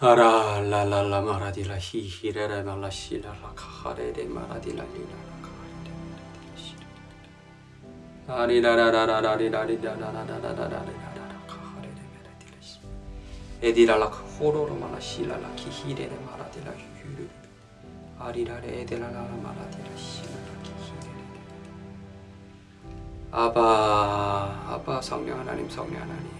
아라 라라라 마라디라 히히레레 말라 시라라 카하레레 마라디라 리라라 카하레레 아리라라라라리라리라라라라라라라 카하레레 메라디라 시 에디라라 호로로 말라 시라라 키히레레 마라디라 휴르 아리라레 에데라라 마라디라 시라라 키히레레 아바 아바 성령 하나님 성령 하나님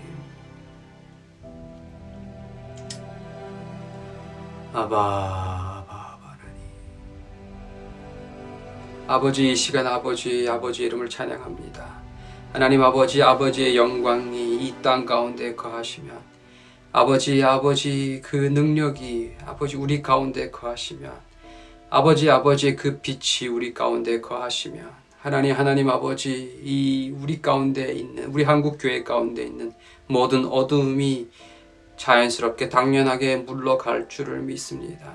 아바 아바 하나님 아버지 이 시간 아버지 아버지 이름을 찬양합니다. 하나님 아버지 아버지의 영광이 이 땅 가운데 거하시면 아버지 아버지 그 능력이 아버지 우리 가운데 거하시면 아버지 아버지의 그 빛이 우리 가운데 거하시면 하나님 하나님 아버지 이 우리 가운데 있는 우리 한국 교회 가운데 있는 모든 어둠이 자연스럽게 당연하게 물러갈 줄을 믿습니다.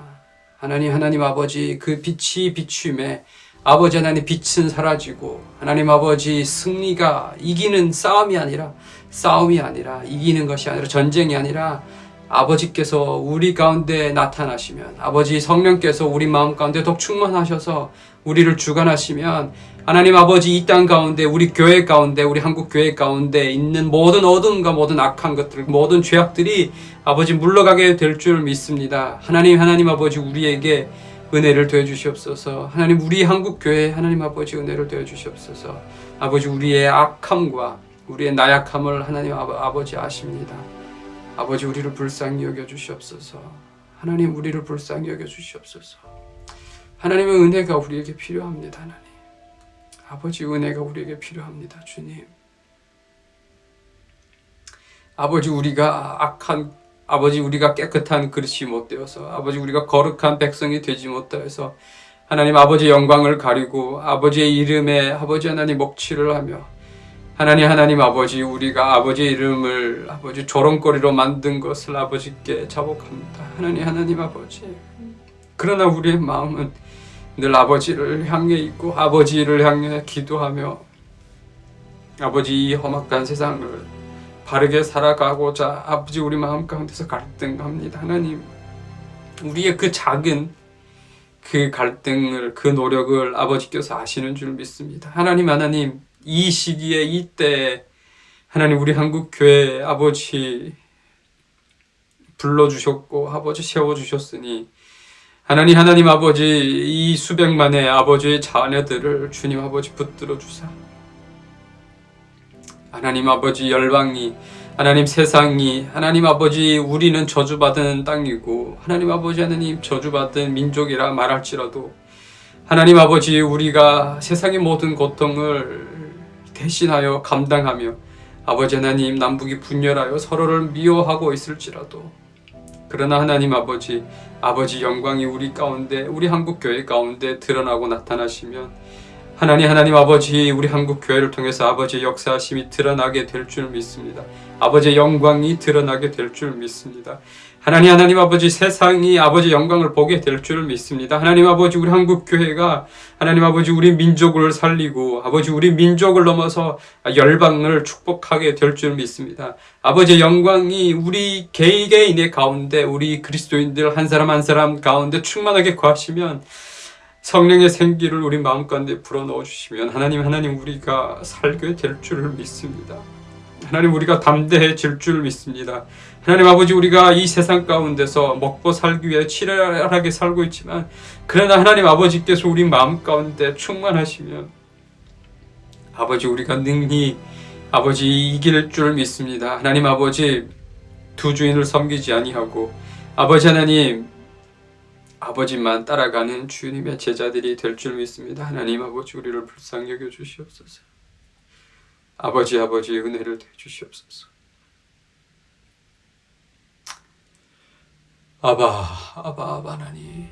하나님 하나님 아버지 그 빛이 비춤에 아버지 하나님 빛은 사라지고 하나님 아버지 승리가 이기는 싸움이 아니라 싸움이 아니라 이기는 것이 아니라 전쟁이 아니라 아버지께서 우리 가운데 나타나시면 아버지 성령께서 우리 마음 가운데 더 충만하셔서 우리를 주관하시면 하나님 아버지 이 땅 가운데 우리 교회 가운데 우리 한국 교회 가운데 있는 모든 어둠과 모든 악한 것들 모든 죄악들이 아버지 물러가게 될 줄 믿습니다. 하나님 하나님 아버지 우리에게 은혜를 더해 주시옵소서. 하나님 우리 한국 교회 하나님 아버지 은혜를 더해 주시옵소서. 아버지 우리의 악함과 우리의 나약함을 하나님 아버지 아십니다. 아버지 우리를 불쌍히 여겨 주시옵소서. 하나님 우리를 불쌍히 여겨 주시옵소서. 하나님의 은혜가 우리에게 필요합니다. 하나님. 아버지 은혜가 우리에게 필요합니다. 주님. 아버지 우리가 악한 아버지 우리가 깨끗한 그릇이 못 되어서 아버지 우리가 거룩한 백성이 되지 못하여서 하나님 아버지 영광을 가리고 아버지의 이름에 아버지 하나님 목취를 하며 하나님 하나님 아버지 우리가 아버지의 이름을 아버지 조롱거리로 만든 것을 아버지께 자복합니다. 하나님 하나님 아버지 그러나 우리의 마음은 늘 아버지를 향해 있고 아버지를 향해 기도하며 아버지 이 험악한 세상을 바르게 살아가고자 아버지 우리 마음 가운데서 갈등합니다. 하나님 우리의 그 작은 그 갈등을 그 노력을 아버지께서 아시는 줄 믿습니다. 하나님 하나님 이 시기에 이때 하나님 우리 한국 교회 아버지 불러주셨고 아버지 세워주셨으니 하나님 하나님 아버지 이 수백만의 아버지의 자녀들을 주님 아버지 붙들어 주사. 하나님 아버지 열방이 하나님 세상이 하나님 아버지 우리는 저주받은 땅이고 하나님 아버지 하나님 저주받은 민족이라 말할지라도 하나님 아버지 우리가 세상의 모든 고통을 대신하여 감당하며 아버지 하나님 남북이 분열하여 서로를 미워하고 있을지라도 그러나 하나님 아버지 아버지 영광이 우리 가운데 우리 한국 교회 가운데 드러나고 나타나시면 하나님 하나님 아버지 우리 한국 교회를 통해서 아버지의 역사하심이 드러나게 될 줄 믿습니다. 아버지의 영광이 드러나게 될 줄 믿습니다. 하나님 하나님 아버지 세상이 아버지 영광을 보게 될 줄 믿습니다. 하나님 아버지 우리 한국 교회가 하나님 아버지 우리 민족을 살리고 아버지 우리 민족을 넘어서 열방을 축복하게 될 줄 믿습니다. 아버지의 영광이 우리 개개인의 가운데 우리 그리스도인들 한 사람 한 사람 가운데 충만하게 거하시면 성령의 생기를 우리 마음 가운데 불어넣어 주시면 하나님 하나님 우리가 살게 될줄 믿습니다. 하나님 우리가 담대해질 줄 믿습니다. 하나님 아버지 우리가 이 세상 가운데서 먹고 살기 위해 치열하게 살고 있지만 그러나 하나님 아버지께서 우리 마음 가운데 충만하시면 아버지 우리가 능히 아버지 이길 줄 믿습니다. 하나님 아버지 두 주인을 섬기지 아니하고 아버지 하나님 아버지만 따라가는 주님의 제자들이 될 줄 믿습니다. 하나님 아버지 우리를 불쌍히 여겨 주시옵소서. 아버지 아버지 은혜를 대 주시옵소서. 아바 아바 아바 하나님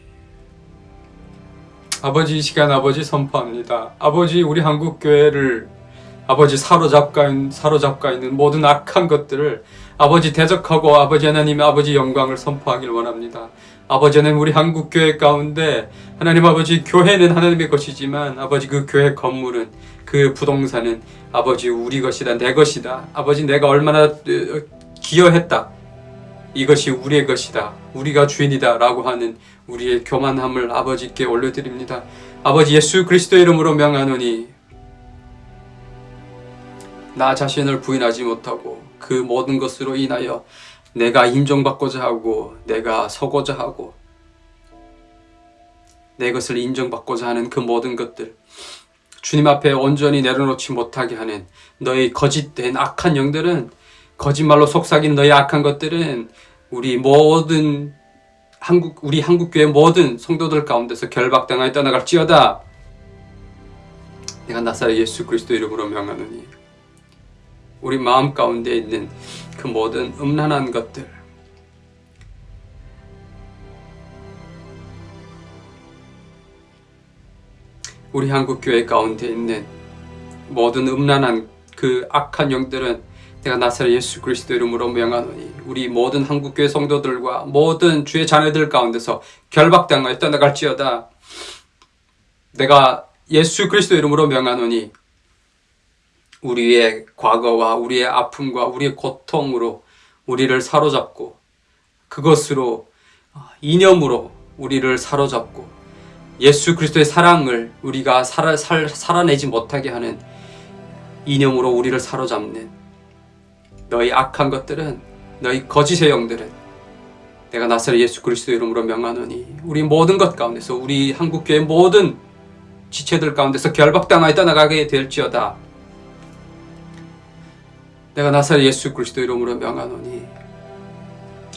아버지 이 시간 아버지 선포합니다. 아버지 우리 한국 교회를 아버지 사로잡가, 사로잡가 있는 모든 악한 것들을 아버지 대적하고 아버지 하나님 아버지 영광을 선포하길 원합니다. 아버지는 우리 한국교회 가운데 하나님 아버지 교회는 하나님의 것이지만 아버지 그 교회 건물은 그 부동산은 아버지 우리 것이다 내 것이다 아버지 내가 얼마나 어, 기여했다 이것이 우리의 것이다 우리가 주인이다 라고 하는 우리의 교만함을 아버지께 올려드립니다. 아버지 예수 그리스도 이름으로 명하노니 나 자신을 부인하지 못하고 그 모든 것으로 인하여 내가 인정받고자 하고 내가 서고자 하고 내 것을 인정받고자 하는 그 모든 것들 주님 앞에 온전히 내려놓지 못하게 하는 너의 거짓된 악한 영들은 거짓말로 속삭인 너의 악한 것들은 우리 모든 한국 우리 한국교회 모든 성도들 가운데서 결박당하여 떠나갈지어다. 내가 나사렛 예수 그리스도 이름으로 명하노니. 우리 마음 가운데 있는 그 모든 음란한 것들. 우리 한국교회 가운데 있는 모든 음란한 그 악한 영들은 내가 나사렛 예수 그리스도 이름으로 명하노니 우리 모든 한국교회 성도들과 모든 주의 자녀들 가운데서 결박당하여 떠나갈지어다. 내가 예수 그리스도 이름으로 명하노니 우리의 과거와 우리의 아픔과 우리의 고통으로 우리를 사로잡고 그것으로 어, 이념으로 우리를 사로잡고 예수 그리스도의 사랑을 우리가 살아, 살, 살아내지 못하게 하는 이념으로 우리를 사로잡는 너희 악한 것들은 너희 거짓의 영들은 내가 나사렛 예수 그리스도 이름으로 명하노니 우리 모든 것 가운데서 우리 한국교회 모든 지체들 가운데서 결박당하여 떠나가게 될지어다. 내가 나사렛 예수 그리스도 이름으로 명하노니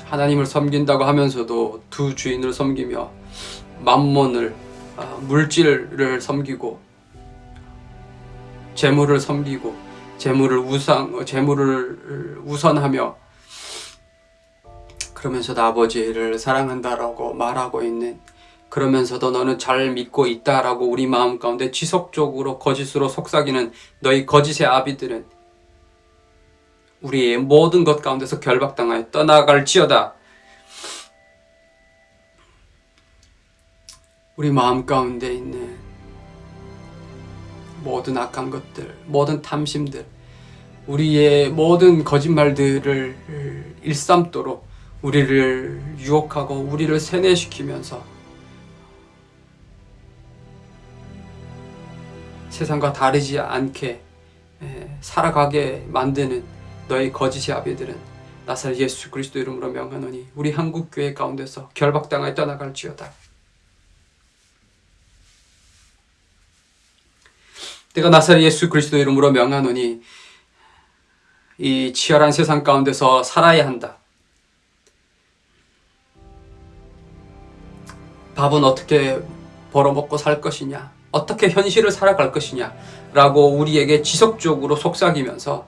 하나님을 섬긴다고 하면서도 두 주인을 섬기며 만몬을 아, 물질을 섬기고 재물을 섬기고 재물을 우상 어, 재물을 우선하며 그러면서도 아버지를 사랑한다라고 말하고 있는 그러면서도 너는 잘 믿고 있다라고 우리 마음 가운데 지속적으로 거짓으로 속삭이는 너희 거짓의 아비들은 우리의 모든 것 가운데서 결박당하여 떠나갈지어다. 우리 마음 가운데 있는 모든 악한 것들, 모든 탐심들, 우리의 모든 거짓말들을 일삼도록 우리를 유혹하고 우리를 세뇌시키면서 세상과 다르지 않게 살아가게 만드는 너희 거짓의 아비들은 나사렛 예수 그리스도 이름으로 명하노니 우리 한국교회 가운데서 결박당하여 떠나갈지어다. 내가 나사렛 예수 그리스도 이름으로 명하노니 이 치열한 세상 가운데서 살아야 한다. 밥은 어떻게 벌어먹고 살 것이냐 어떻게 현실을 살아갈 것이냐 라고 우리에게 지속적으로 속삭이면서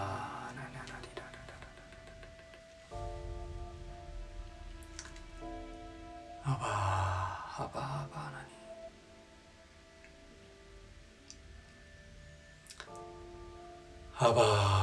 아바